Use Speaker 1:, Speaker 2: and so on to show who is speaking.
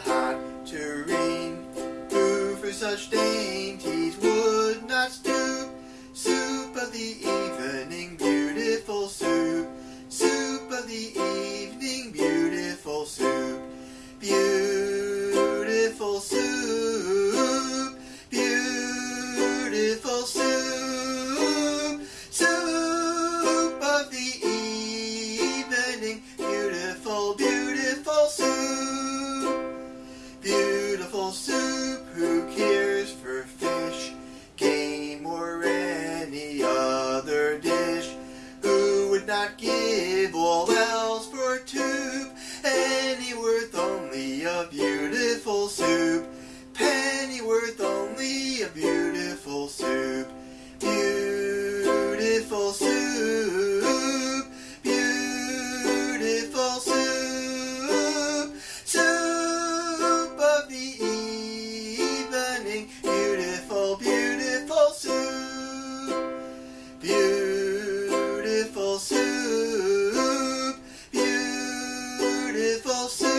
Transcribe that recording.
Speaker 1: hot tureen, who for such dainties would not stoop. not give all else for tube, any worth only a beautiful soup, penny worth only a beautiful soup. beautiful